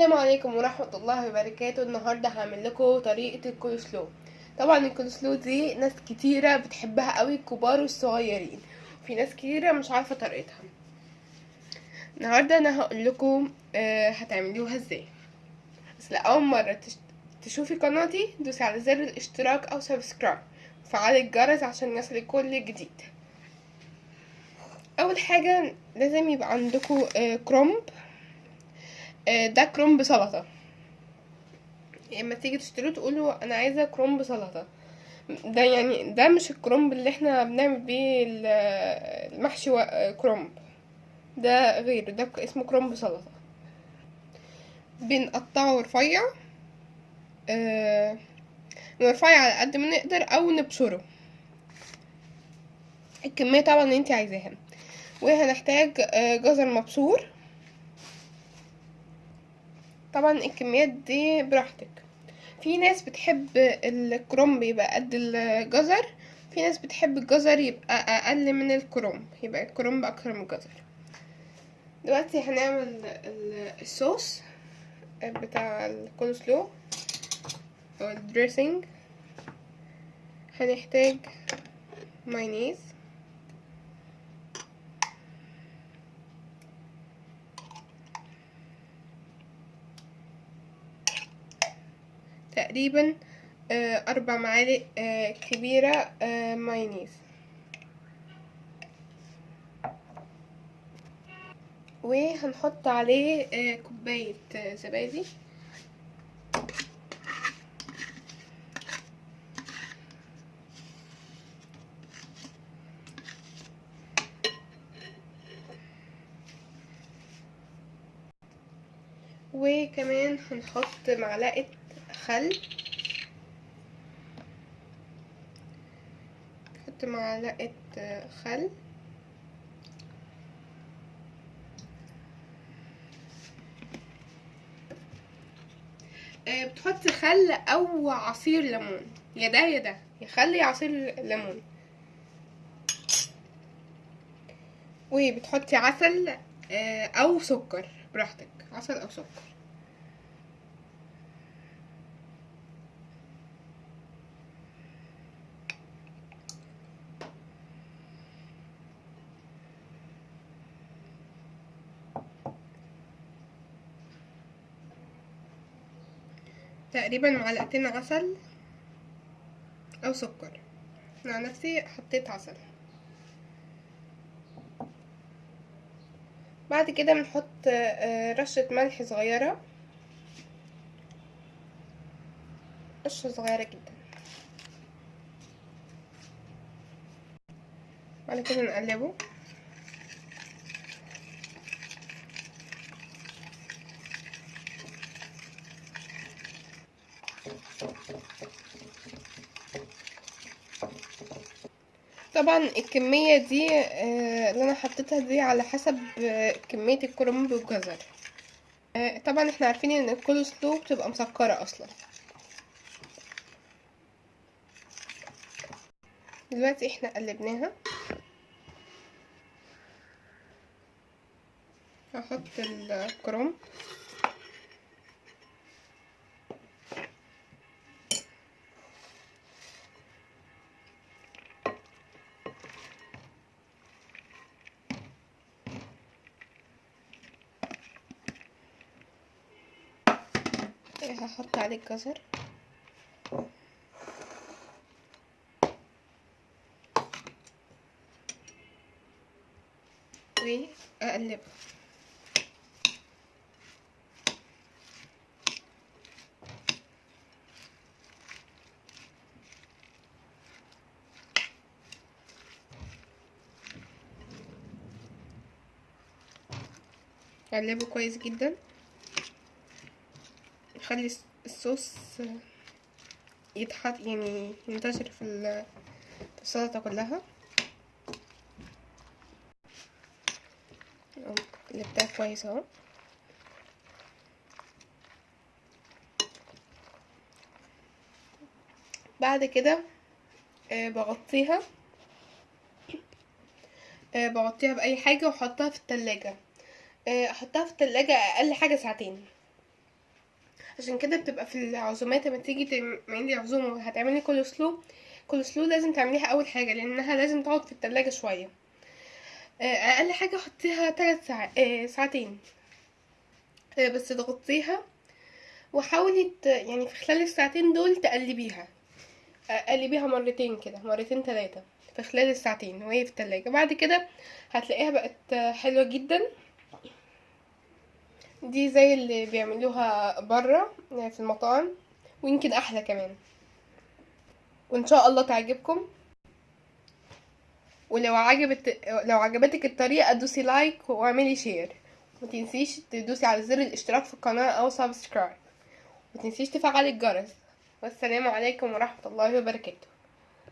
السلام عليكم ورحمة الله وبركاته. النهاردة هعمل لكم طريقة الكولسلو طبعا الكولسلو دي ناس كتيرة بتحبها قوي الكبار والصغيرين. وفي ناس كتيرة مش عارفة طريقتها. النهاردة أنا هقول لكم آه هتعملوها إزاي. بس لأول مرة تش- تشوفي قناتي دوسي على زر الاشتراك أو subscribe. وفعلي الجرس عشان يصلك كل جديد. أول حاجة لازم يبقى عندكم آه كرومب. ده كرومب سلطة. اما تيجي تشتروه تقولوا أنا عايزة كرومب سلطة. ده يعني ده مش الكرومب اللي إحنا بنعمل بيه ال- المحشي كرومب. ده غيره ده اسمه كرومب سلطة. بنقطعه رفيع آه، رفيع على قد ما نقدر أو نبشره. الكمية طبعا اللي انت عايزاها. وهنحتاج آه، جزر مبشور. طبعا الكميات دي براحتك. في ناس بتحب الكرنب يبقى قد الجزر في ناس بتحب الجزر يبقى أقل من الكرنب يبقى الكرنب أكتر من الجزر. دلوقتي هنعمل ال- الصوص بتاع الكولسلو أو ال dressing هنحتاج مايونيز. تقريبا آه، أربع معالق آه، كبيرة آه، مايونيز. وهنحط عليه كوباية زبادي. وكمان هنحط معلقة خل. نحط معلقة خل. آه، بتحطي خل أو عصير ليمون. يا ده يا ده. يا خل يا عصير ليمون. وبتحطي عسل آه، أو سكر. براحتك. عسل أو سكر. تقريبا معلقتين عسل أو سكر. أنا عن نفسي حطيت عسل. بعد كده بنحط آه، رشة ملح صغيرة. رشة صغيرة جدا. بعد كده نقلبه. طبعا الكمية دي آه، اللي أنا حطيتها دي على حسب آه، كمية الكرنب والجزر. آه، طبعا إحنا عارفين إن الكول سلو بتبقى مسكرة أصلا. دلوقتي إحنا قلبناها. هحط الكرنب. هحط عليه الجزر. وأقلبه. أقلبه كويس جدا. نخلي الصوص يتحط يعني ينتشر في ال- في السلطة كلها. قلبتها كويس أهو. بعد كده آه، بغطيها. آه، بغطيها بأي حاجة وأحطها في التلاجة. آه، أحطها في التلاجة أقل حاجة ساعتين. عشان كده بتبقى في العزومات لما تيجي تعملي عزومة وهتعملي كول سلو كول سلو لازم تعمليها أول حاجة لأنها لازم تقعد في التلاجة شوية. آه، أقل حاجة حطيها ثلاث ساعات آه، ساعتين. آه، بس تغطيها وحاولي يعني في خلال الساعتين دول تقلبيها. قلبيها مرتين كده مرتين ثلاثة في خلال الساعتين وهي في التلاجة. بعد كده هتلاقيها بقت حلوة جدا. دي زي اللي بيعملوها بره في المطاعم ويمكن أحلى كمان. وإن شاء الله تعجبكم. ولو عجبت لو عجبتك الطريقة دوسي like واعملي share. ومتنسيش تدوسي على زر الاشتراك في القناة أو subscribe. ومتنسيش تفعلي الجرس. والسلام عليكم ورحمة الله وبركاته.